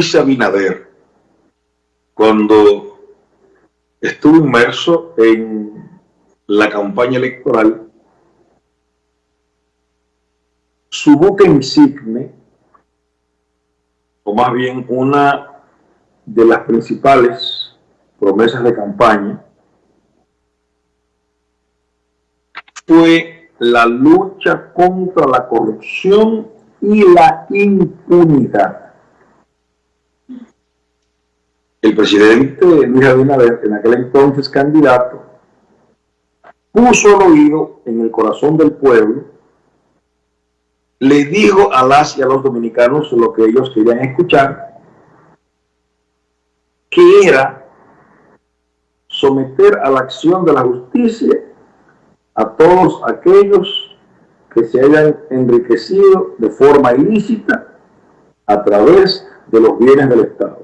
Luis Abinader, cuando estuvo inmerso en la campaña electoral, su buque insigne, o más bien una de las principales promesas de campaña, fue la lucha contra la corrupción y la impunidad. El presidente Luis Abinader, en aquel entonces candidato, puso el oído en el corazón del pueblo, le dijo a las y a los dominicanos lo que ellos querían escuchar, que era someter a la acción de la justicia a todos aquellos que se hayan enriquecido de forma ilícita a través de los bienes del Estado.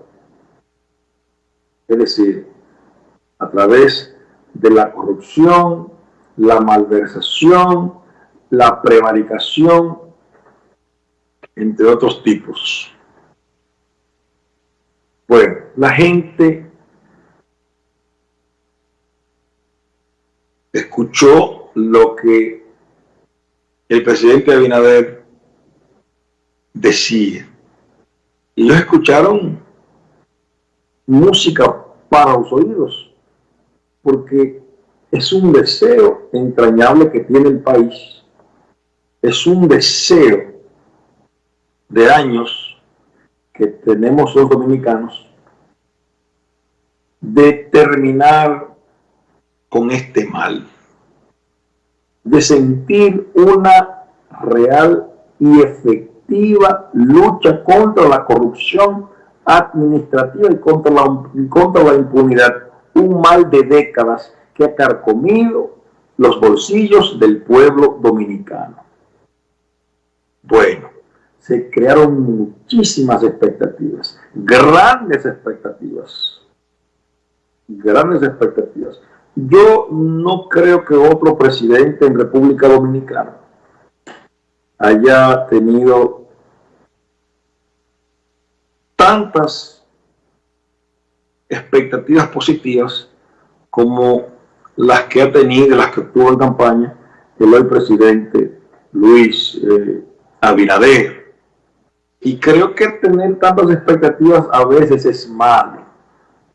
Es decir, a través de la corrupción, la malversación, la prevaricación, entre otros tipos. Bueno, la gente escuchó lo que el presidente Abinader decía. Y ellos escucharon música para los oídos, porque es un deseo entrañable que tiene el país. Es un deseo de años que tenemos los dominicanos de terminar con este mal, de sentir una real y efectiva lucha contra la corrupción administrativa y contra la, contra la impunidad, un mal de décadas que ha carcomido los bolsillos del pueblo dominicano. Bueno, se crearon muchísimas expectativas, grandes expectativas, grandes expectativas. Yo no creo que otro presidente en República Dominicana haya tenido tantas expectativas positivas como las que ha tenido, las que tuvo en campaña el hoy presidente Luis eh, Abinader. Y creo que tener tantas expectativas a veces es malo,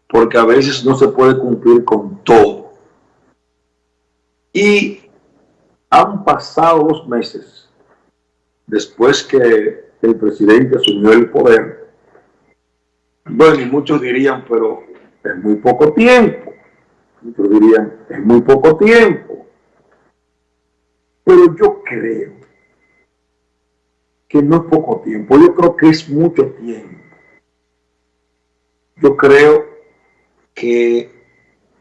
porque a veces no se puede cumplir con todo. Y han pasado dos meses después que el presidente asumió el poder. Bueno, y muchos dirían, pero es muy poco tiempo. Muchos dirían, es muy poco tiempo. Pero yo creo que no es poco tiempo, yo creo que es mucho tiempo. Yo creo que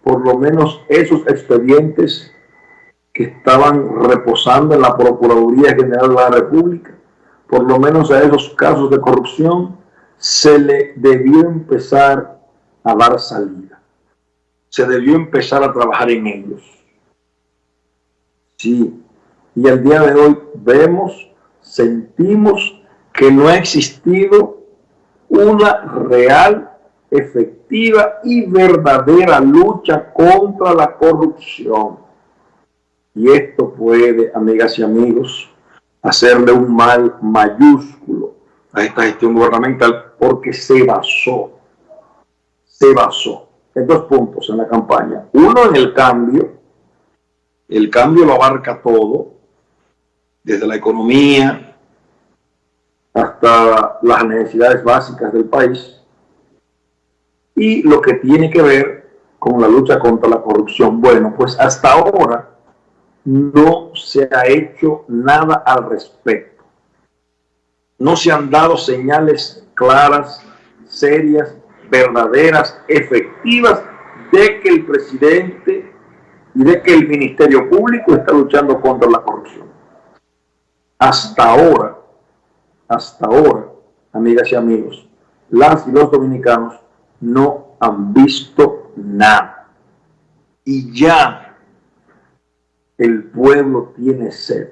por lo menos esos expedientes que estaban reposando en la Procuraduría General de la República, por lo menos a esos casos de corrupción, se le debió empezar a dar salida. Se debió empezar a trabajar en ellos. Sí, y al día de hoy vemos sentimos que no ha existido una real, efectiva y verdadera lucha contra la corrupción. Y esto puede, amigas y amigos, hacerle un mal mayúsculo a esta gestión gubernamental porque se basó, se basó en dos puntos en la campaña. Uno en el cambio, el cambio lo abarca todo, desde la economía hasta las necesidades básicas del país y lo que tiene que ver con la lucha contra la corrupción. Bueno, pues hasta ahora no se ha hecho nada al respecto. No se han dado señales claras, serias, verdaderas, efectivas de que el presidente y de que el Ministerio Público está luchando contra la corrupción hasta ahora, hasta ahora, amigas y amigos, las y los dominicanos no han visto nada. Y ya el pueblo tiene sed,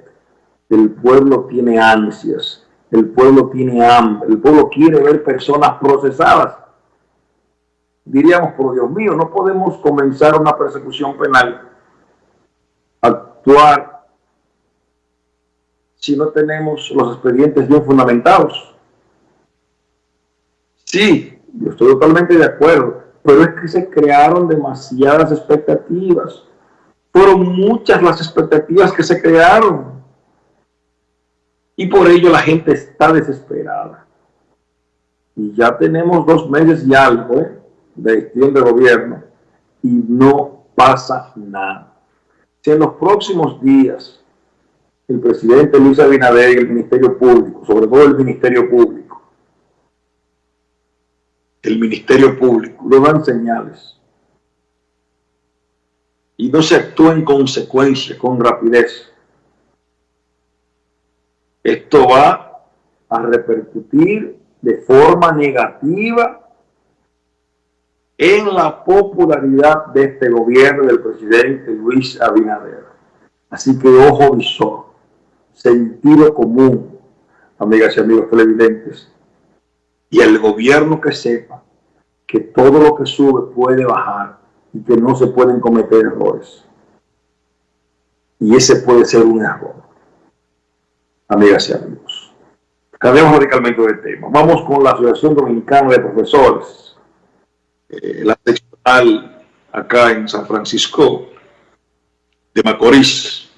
el pueblo tiene ansias, El pueblo tiene hambre, el pueblo quiere ver personas procesadas. Diríamos, por Dios mío, no podemos comenzar una persecución penal, actuar si no tenemos los expedientes bien fundamentados. Sí, yo estoy totalmente de acuerdo, pero es que se crearon demasiadas expectativas. Fueron muchas las expectativas que se crearon. Y por ello la gente está desesperada. Y ya tenemos dos meses y algo de gestión de gobierno y no pasa nada. Si en los próximos días el presidente Luis Abinader y el Ministerio Público, sobre todo el Ministerio Público, el Ministerio Público, lo dan señales y no se actúa en consecuencia, con rapidez, esto va a repercutir de forma negativa en la popularidad de este gobierno del presidente Luis Abinader. Así que ojo visor sentido común, amigas y amigos televidentes, y el gobierno que sepa que todo lo que sube puede bajar y que no se pueden cometer errores. Y ese puede ser un error, amigas y amigos. Cambiamos radicalmente de tema. Vamos con la Asociación Dominicana de Profesores, eh, la seccional acá en San Francisco de Macorís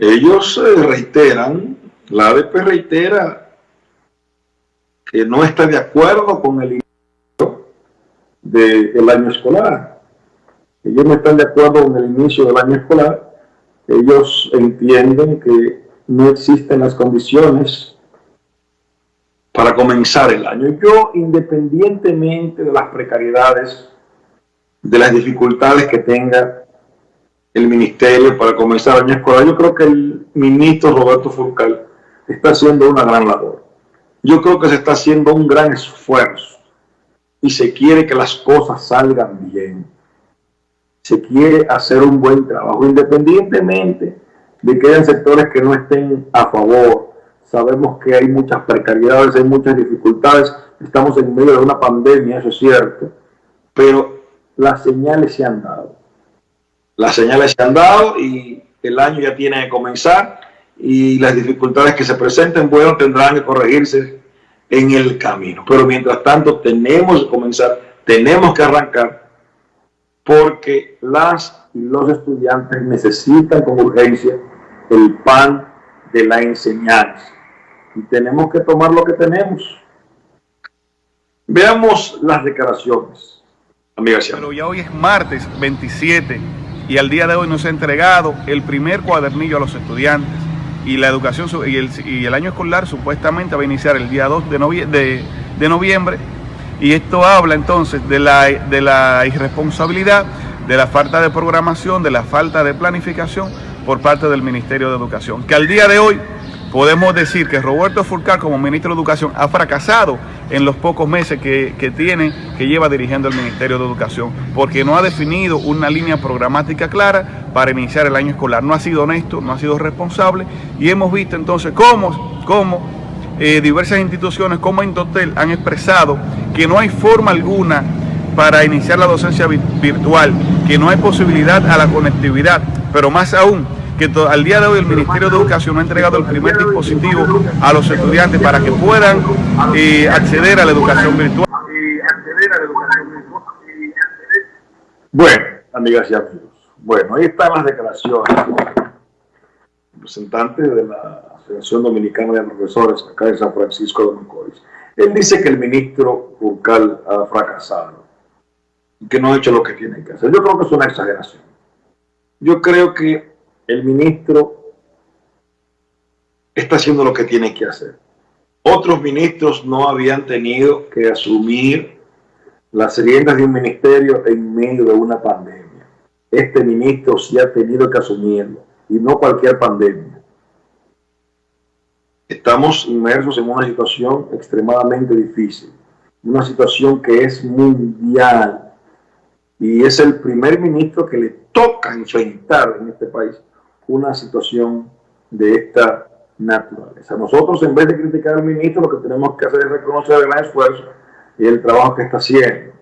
ellos eh, reiteran, la ADP reitera que no está de acuerdo con el inicio del año escolar. Ellos no están de acuerdo con el inicio del año escolar. Ellos entienden que no existen las condiciones para comenzar el año. Yo, independientemente de las precariedades, de las dificultades que tenga el ministerio para comenzar el año escolar. Yo creo que el ministro Roberto Furcal está haciendo una gran labor. Yo creo que se está haciendo un gran esfuerzo y se quiere que las cosas salgan bien. Se quiere hacer un buen trabajo, independientemente de que hayan sectores que no estén a favor. Sabemos que hay muchas precariedades, hay muchas dificultades. Estamos en medio de una pandemia, eso es cierto, pero las señales se han dado las señales se han dado y el año ya tiene que comenzar y las dificultades que se presenten, bueno, tendrán que corregirse en el camino. Pero mientras tanto tenemos que comenzar, tenemos que arrancar porque las y los estudiantes necesitan con urgencia el pan de la enseñanza. Y tenemos que tomar lo que tenemos. Veamos las declaraciones, amigas Pero ya hoy es martes 27 y al día de hoy no se ha entregado el primer cuadernillo a los estudiantes y la educación y el, y el año escolar supuestamente va a iniciar el día 2 de, de, noviembre y esto habla entonces de la, de la irresponsabilidad, de la falta de programación, de la falta de planificación por parte del Ministerio de Educación, que al día de hoy podemos decir que Roberto Furcar como ministro de Educación ha fracasado en los pocos meses que, tiene, que lleva dirigiendo el Ministerio de Educación, porque no ha definido una línea programática clara para iniciar el año escolar. No ha sido honesto, no ha sido responsable y hemos visto entonces cómo, cómo eh, diversas instituciones como Indotel han expresado que no hay forma alguna para iniciar la docencia virtual, que no hay posibilidad a la conectividad, pero más aún que al día de hoy el Ministerio de Educación ha entregado el primer dispositivo a los estudiantes para que puedan eh, acceder a la educación virtual. Bueno, amigas y amigos, bueno, ahí están las declaraciones representante de la Asociación Dominicana de Profesores acá en San Francisco de Macorís. Él dice que el ministro Burcal ha fracasado que no ha hecho lo que tiene que hacer. Yo creo que es una exageración. Yo creo que el ministro está haciendo lo que tiene que hacer. Otros ministros no habían tenido que asumir las riendas de un ministerio en medio de una pandemia. Este ministro sí ha tenido que asumirlo, y no cualquier pandemia. Estamos inmersos en una situación extremadamente difícil, una situación que es mundial, y es el primer ministro que le toca enfrentar en este país una situación de esta naturaleza. Nosotros, en vez de criticar al ministro, lo que tenemos que hacer es reconocer el gran esfuerzo y el trabajo que está haciendo.